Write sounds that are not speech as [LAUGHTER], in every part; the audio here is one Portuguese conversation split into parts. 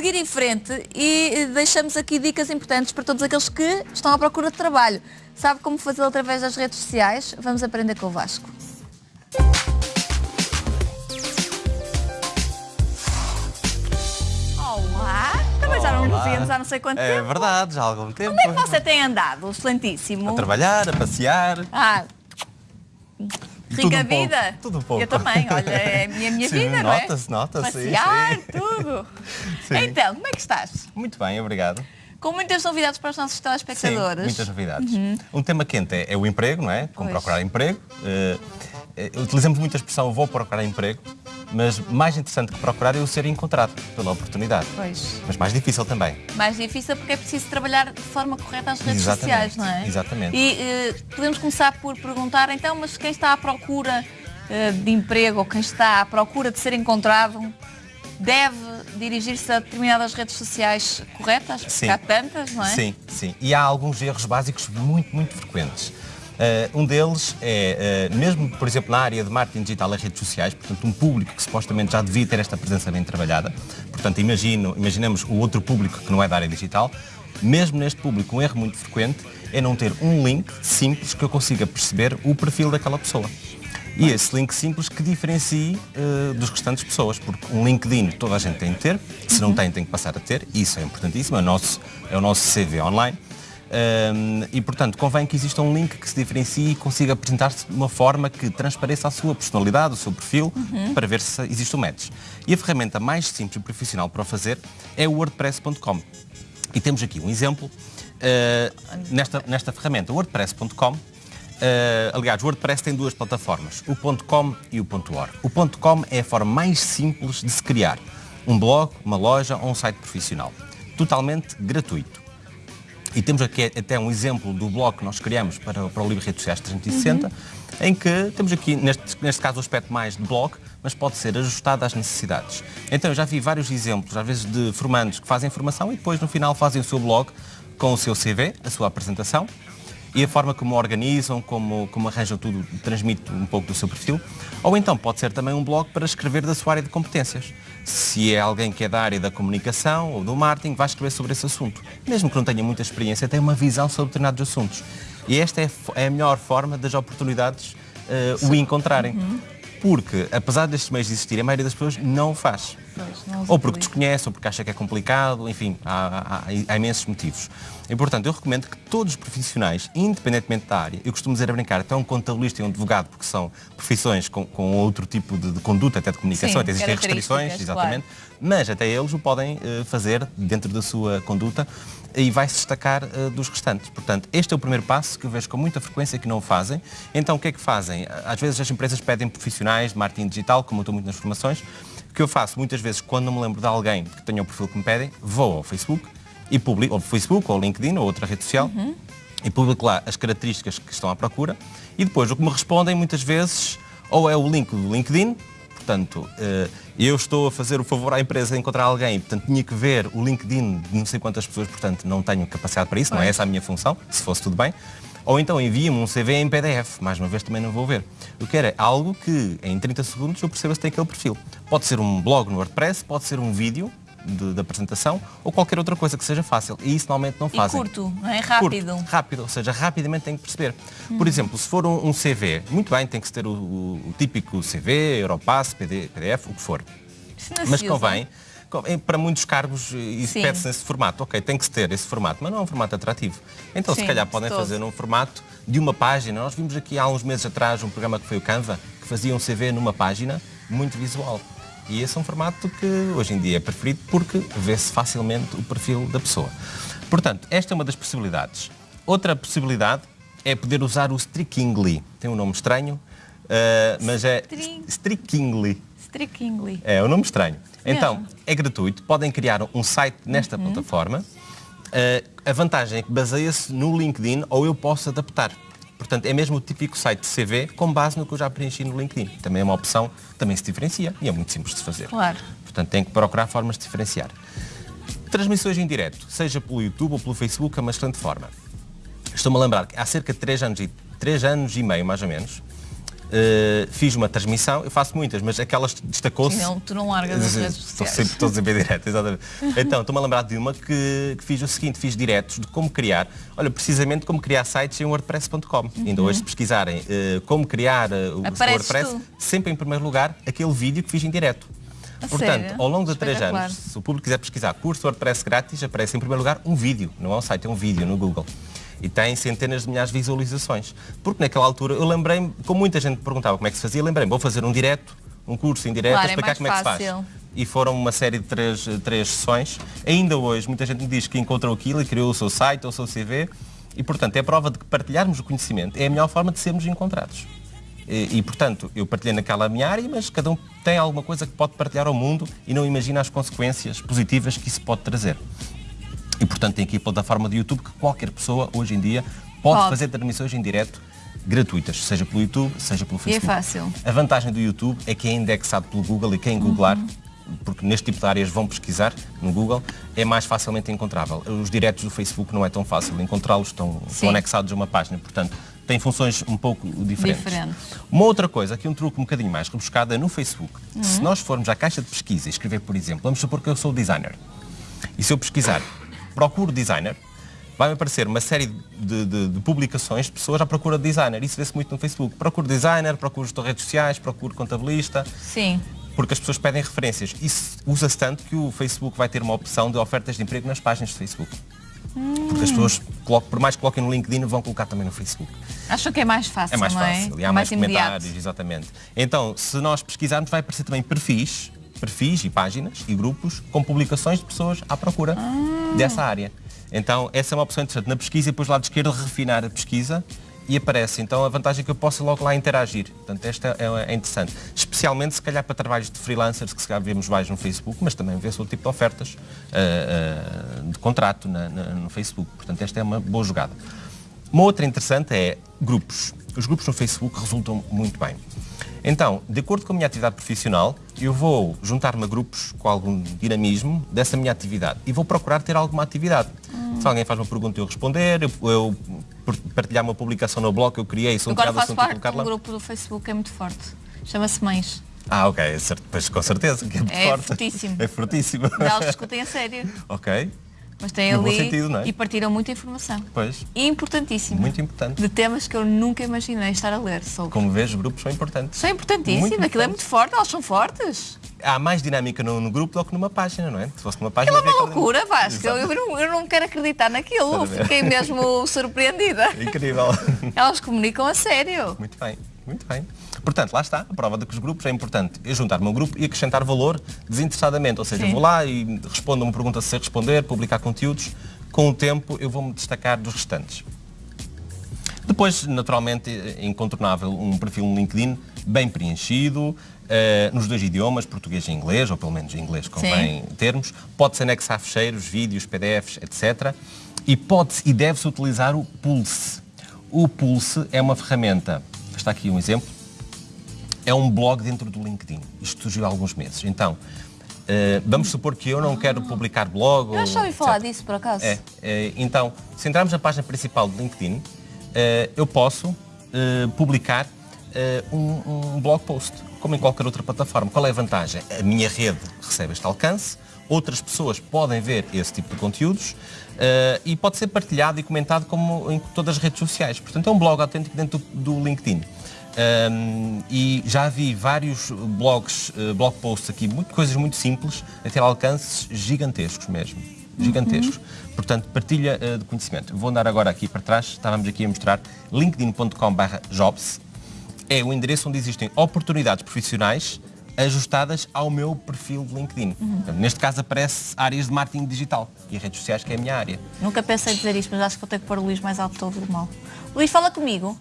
seguir em frente e eh, deixamos aqui dicas importantes para todos aqueles que estão à procura de trabalho. Sabe como fazê-lo através das redes sociais? Vamos aprender com o Vasco. Olá! Também já não nos íamos há não sei quanto É tempo. verdade, já há algum tempo. Como é que você tem andado, excelentíssimo? A trabalhar, a passear. Ah, rica um pouco, vida. tudo um pouco. Eu também, olha, é a minha, minha Sim, vida, não é? nota-se, nota-se, sim, Passear, sim. tudo. [LAUGHS] Sim. Então, como é que estás? Muito bem, obrigado. Com muitas novidades para os nossos Sim, telespectadores. muitas novidades. Um tema quente é, é o emprego, não é? Como Pois. procurar emprego. Eh, utilizamos muito a expressão vou procurar emprego, mas mais interessante que procurar é o ser encontrado pela oportunidade. Pois. Mas mais difícil também. Mais difícil porque é preciso trabalhar de forma correta as redes Exatamente, sociais, não é? exatamente. E eh, podemos começar por perguntar, então, mas quem está à procura eh, de emprego ou quem está à procura de ser encontrado deve dirigir-se a determinadas redes sociais corretas? Porque Sim. há tantas, não é? Sim, sim. E há alguns erros básicos muito, muito frequentes. Eh, um deles é, eh, mesmo, por exemplo, na área de marketing digital e redes sociais, portanto, um público que supostamente já devia ter esta presença bem trabalhada, portanto, imagino, imaginemos o outro público que não é da área digital, mesmo neste público, um erro muito frequente é não ter um link simples que eu consiga perceber o perfil daquela pessoa. E esse link simples que diferencie eh, dos restantes pessoas, porque um LinkedIn toda a gente tem de ter, se não tem, tem que passar a ter, isso é importantíssimo, é o nosso, é o nosso CV online. Um, e, portanto, convém que exista um link que se diferencie e consiga apresentar-se de uma forma que transpareça a sua personalidade, o seu perfil, para ver se existe um match. E a ferramenta mais simples e profissional para o fazer é o wordpress.com. E temos aqui um exemplo uh, nesta, nesta ferramenta, wordpress.com. Uh, aliás, o WordPress tem duas plataformas, o .com e o .org. O .com é a forma mais simples de se criar um blog, uma loja ou um site profissional, totalmente gratuito. E temos aqui até um exemplo do blog que nós criamos para, para o Livro Redes Sociais 360, em que temos aqui, neste, neste caso, o aspecto mais de blog, mas pode ser ajustado às necessidades. Então, eu já vi vários exemplos, às vezes, de formandos que fazem formação e depois, no final, fazem o seu blog com o seu CV, a sua apresentação, e a forma como organizam, como, como arranjam tudo, transmite um pouco do seu perfil. Ou então pode ser também um blog para escrever da sua área de competências. Se é alguém que é da área da comunicação ou do marketing, vai escrever sobre esse assunto. Mesmo que não tenha muita experiência, tem uma visão sobre determinados assuntos. E esta é, fo- é a melhor forma das oportunidades eh, o encontrarem. Porque, apesar destes meios existirem, a maioria das pessoas não o faz. Pois, Ou porque desconhece, ou porque acha que é complicado, enfim, há, há- há imensos motivos. E, portanto, eu recomendo que todos os profissionais, independentemente da área, eu costumo dizer a brincar, até um contabilista e um advogado, porque são profissões com, com outro tipo de, de conduta, até de comunicação, Sim, até existem restrições, exatamente, mas até eles o podem eh, fazer dentro da sua conduta e vai se destacar eh, dos restantes. Portanto, este é o primeiro passo que eu vejo com muita frequência que não o fazem. Então, o que é que fazem? Às vezes as empresas pedem profissionais de marketing digital, como eu estou muito nas formações, que eu faço muitas vezes quando não me lembro de alguém que tenha o perfil que me pedem, vou ao Facebook e publico, ou Facebook, ou LinkedIn, ou outra rede social, e publico lá as características que estão à procura e depois o que me respondem muitas vezes ou é o link do LinkedIn, portanto, eh, eu estou a fazer o favor à empresa de encontrar alguém, portanto, tinha que ver o LinkedIn de não sei quantas pessoas, portanto, não tenho capacidade para isso, não é essa a minha função, se fosse tudo bem. Ou então envia-me um CV em PDF, mais uma vez também não vou ver. Eu quero é algo que em 30 segundos eu perceba se tem aquele perfil. Pode ser um blog no WordPress, pode ser um vídeo de, de apresentação ou qualquer outra coisa que seja fácil. E isso normalmente não E fazem. curto, não é? Rápido. Curto, rápido, ou seja, rapidamente tem que perceber. Por exemplo, se for um, um CV, muito bem, tem que ter o, o- o típico CV, Europass, PD, PDF, o que for. Mas usa. Para muitos cargos, e Sim. pede-se nesse formato. Ok, tem que se ter esse formato, mas não é um formato atrativo. Então, Sim, se calhar, de podem fazer num formato de uma página. Nós vimos aqui há uns meses atrás um programa que foi o Canva, que fazia um CV numa página muito visual. E esse é um formato que hoje em dia é preferido porque vê-se facilmente o perfil da pessoa. Portanto, esta é uma das possibilidades. Outra possibilidade é poder usar o Strikingly. Tem um nome estranho, eh, mas é String- Strikingly. Strikingly. É um nome estranho. Então, Mesmo? é gratuito, podem criar um site nesta Uhum. plataforma. Uh, a vantagem é que baseia-se no LinkedIn ou eu posso adaptar. Portanto, é mesmo o típico site de CV com base no que eu já preenchi no LinkedIn. Também é uma opção, também se diferencia e é muito simples de fazer. Claro. Portanto, tem que procurar formas de diferenciar. Transmissões em direto, seja pelo YouTube ou pelo Facebook, é uma excelente forma. Estou-me a lembrar que há cerca de 3 anos e, 3 anos e meio, mais ou menos, Uh, fiz uma transmissão, eu faço muitas, mas aquelas destacou-se. Não, tu não largas as redes [LAUGHS] Estou sempre todos a ver direto, exatamente. [LAUGHS] Então, estou-me a lembrar de uma que, que, fiz o seguinte, fiz diretos de como criar, olha, precisamente como criar sites em WordPress.com. Uhum. Ainda hoje, se pesquisarem uh, como criar uh, o WordPress, tu. sempre em primeiro lugar, aquele vídeo que fiz em direto. A Portanto, sério? ao longo de três anos, se o público quiser pesquisar curso WordPress grátis, aparece em primeiro lugar um vídeo, não é um site, é um vídeo no Google e tem centenas de milhares de visualizações. Porque naquela altura eu lembrei-me, como muita gente perguntava como é que se fazia, lembrei-me, vou fazer um direto, um curso em direto, claro, a explicar é como é que se faz. E foram uma série de três, três sessões. Ainda hoje, muita gente me diz que encontrou aquilo e criou o seu site ou o seu CV. E, portanto, é prova de que partilharmos o conhecimento é a melhor forma de sermos encontrados. E, e, portanto, eu partilhei naquela minha área, mas cada um tem alguma coisa que pode partilhar ao mundo e não imagina as consequências positivas que isso pode trazer. E, portanto, tem aqui a plataforma de YouTube que qualquer pessoa, hoje em dia, pode, pode. fazer transmissões em direto gratuitas, seja pelo YouTube, seja pelo Facebook. E é fácil. A vantagem do YouTube é que é indexado pelo Google e quem googlar, uhum. porque neste tipo de áreas vão pesquisar no Google, é mais facilmente encontrável. Os diretos do Facebook não é tão fácil encontrá-los, estão, estão, anexados a uma página, portanto, tem funções um pouco diferentes. Diferente. Uma outra coisa, aqui um truque um bocadinho mais rebuscado, é no Facebook. Uhum. Se nós formos à caixa de pesquisa e escrever, por exemplo, vamos supor que eu sou designer, e se eu pesquisar procuro designer, vai-me aparecer uma série de, de, de, publicações de pessoas à procura de designer. Isso vê-se muito no Facebook. Procuro designer, procuro gestor redes sociais, procuro contabilista. Sim. Porque as pessoas pedem referências. Isso usa-se tanto que o Facebook vai ter uma opção de ofertas de emprego nas páginas de Facebook. Hum. Porque as pessoas, por mais que coloquem no LinkedIn, vão colocar também no Facebook. Acham que é mais fácil, É mais não fácil. É? E há é mais, mais comentários, exatamente. Então, se nós pesquisarmos, vai aparecer também perfis, perfis e páginas e grupos com publicações de pessoas à procura ah. Dessa área. Então, essa é uma opção interessante. Na pesquisa, e depois do lado esquerdo, refinar a pesquisa e aparece. Então, a vantagem é que eu posso logo lá interagir. Portanto, esta é, é interessante. Especialmente, se calhar, para trabalhos de freelancers, que se calhar vemos mais no Facebook, mas também vê-se outro tipo de ofertas uh, uh, de contrato na, na, no Facebook. Portanto, esta é uma boa jogada. Uma outra interessante é grupos. Os grupos no Facebook resultam muito bem. Então, de acordo com a minha atividade profissional, eu vou juntar-me a grupos com algum dinamismo dessa minha atividade e vou procurar ter alguma atividade. Hum. Se alguém faz uma pergunta eu responder, eu, eu partilhar uma publicação no blog que eu criei sobre Agora faço parte de um grupo do Facebook é muito forte. Chama-se Mães. Ah, ok. Pois com certeza que é muito é forte. Fortíssimo. É fortíssimo. Eles discutem a sério. [LAUGHS] ok. Mas tem no ali sentido, é? e partiram muita informação. Pois. Importantíssima. Muito importante. De temas que eu nunca imaginei estar a ler sobre. Como vês, grupos são importantes. São importantíssimos, aquilo importante. é muito forte, elas são fortes. Há mais dinâmica no, no, grupo do que numa página, não é? Se fosse numa página. Aquilo é uma loucura, Vasco. Eu, eu, não, eu não quero acreditar naquilo. Fiquei mesmo [LAUGHS] surpreendida. Incrível. Elas comunicam a sério. Muito bem, muito bem. Portanto, lá está, a prova de que os grupos é importante é juntar-me ao grupo e acrescentar valor desinteressadamente. Ou seja, Sim. vou lá e respondo uma pergunta se responder, publicar conteúdos. Com o tempo eu vou-me destacar dos restantes. Depois, naturalmente, é incontornável um perfil no LinkedIn bem preenchido, uh, nos dois idiomas, português e inglês, ou pelo menos inglês convém Sim. termos. Pode-se anexar fecheiros, vídeos, PDFs, etc. E pode-se e deve-se utilizar o Pulse. O Pulse é uma ferramenta, está aqui um exemplo, é um blog dentro do LinkedIn. Isto surgiu há alguns meses. Então, uh, vamos supor que eu não quero publicar blog. Eu já ouvi falar disso, por acaso. É, uh, então, se entrarmos na página principal do LinkedIn, uh, eu posso publicar um, um blog post, como em qualquer outra plataforma. Qual é a vantagem? A minha rede recebe este alcance, outras pessoas podem ver esse tipo de conteúdos uh, e pode ser partilhado e comentado como em todas as redes sociais. Portanto, é um blog autêntico dentro do, do LinkedIn. Um, e já vi vários blogs, uh, blog posts aqui, muito, coisas muito simples, a ter alcances gigantescos mesmo. Gigantescos. Uhum. Portanto, partilha uh, de conhecimento. Vou andar agora aqui para trás, estávamos aqui a mostrar linkedin.com/jobs. É o endereço onde existem oportunidades profissionais ajustadas ao meu perfil de LinkedIn. Uhum. Portanto, neste caso aparece áreas de marketing digital e redes sociais, que é a minha área. Nunca pensei dizer isto, mas acho que vou ter que pôr o Luís mais alto todo o mal. Luís, fala comigo.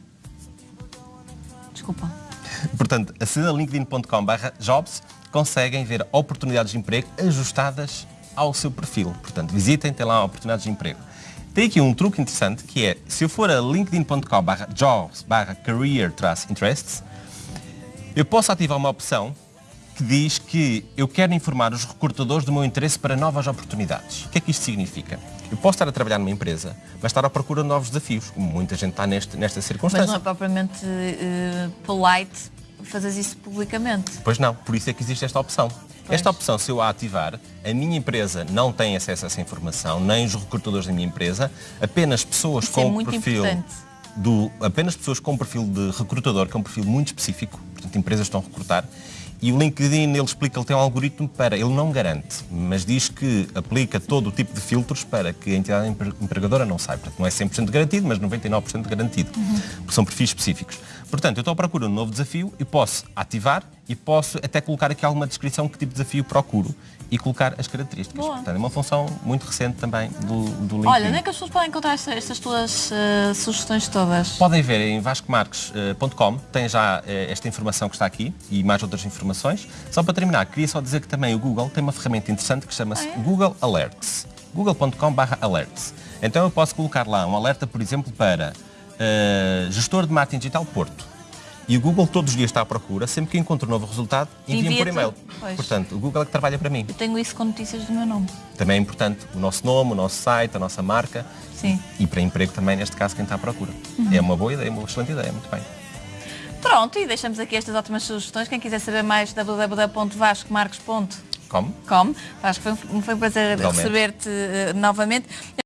Desculpa. Portanto, acedem a linkedin.com/jobs, conseguem ver oportunidades de emprego ajustadas ao seu perfil. Portanto, visitem, tem lá oportunidades de emprego. Tem aqui um truque interessante que é, se eu for a linkedin.com/jobs/career-interests, eu posso ativar uma opção que diz que eu quero informar os recrutadores do meu interesse para novas oportunidades. O que é que isto significa? Eu posso estar a trabalhar numa empresa, mas estar à procura de novos desafios. Muita gente está neste, nesta Mas circunstância. não é propriamente eh, polite fazer isso publicamente. Pois não, por isso é que existe esta opção. Esta opção, se eu a ativar, a minha empresa não tem acesso a essa informação, nem os recrutadores da minha empresa, apenas pessoas Isso é com muito perfil importante. do apenas pessoas com perfil de recrutador, que é um perfil muito específico, portanto empresas estão a recrutar, e o LinkedIn ele explica, ele tem um algoritmo para, ele não garante, mas diz que aplica todo o tipo de filtros para que a entidade empre- empregadora não saiba. Não é 100% garantido, mas 99% garantido, porque são perfis específicos. Portanto, eu estou à procura de um novo desafio e posso ativar e posso até colocar aqui alguma descrição que tipo de desafio procuro e colocar as características. Boa. Portanto, é uma função muito recente também do, do LinkedIn. Olha, onde é que as pessoas podem encontrar esta- estas tuas eh, sugestões todas? Podem ver em vascomarques.com, tem já eh, esta informação que está aqui e mais outras informações. Só para terminar, queria só dizer que também o Google tem uma ferramenta interessante que chama-se Ah, é? Google Alerts. google.com/alerts. Então eu posso colocar lá um alerta, por exemplo, para eh, gestor de marketing digital Porto. E o Google todos os dias está à procura, sempre que encontra um novo resultado, envia-me por e-mail. Portanto, o Google é que trabalha para mim. Eu tenho isso com notícias do meu nome. Também é importante o nosso nome, o nosso site, a nossa marca. Sim. E para emprego também, neste caso, quem está à procura. Uhum. É uma boa ideia, uma excelente ideia, muito bem. Pronto, e deixamos aqui estas ótimas sugestões. Quem quiser saber mais, www.vascomarques.com. Como? Vasco, foi um, foi um prazer receber-te eh, novamente.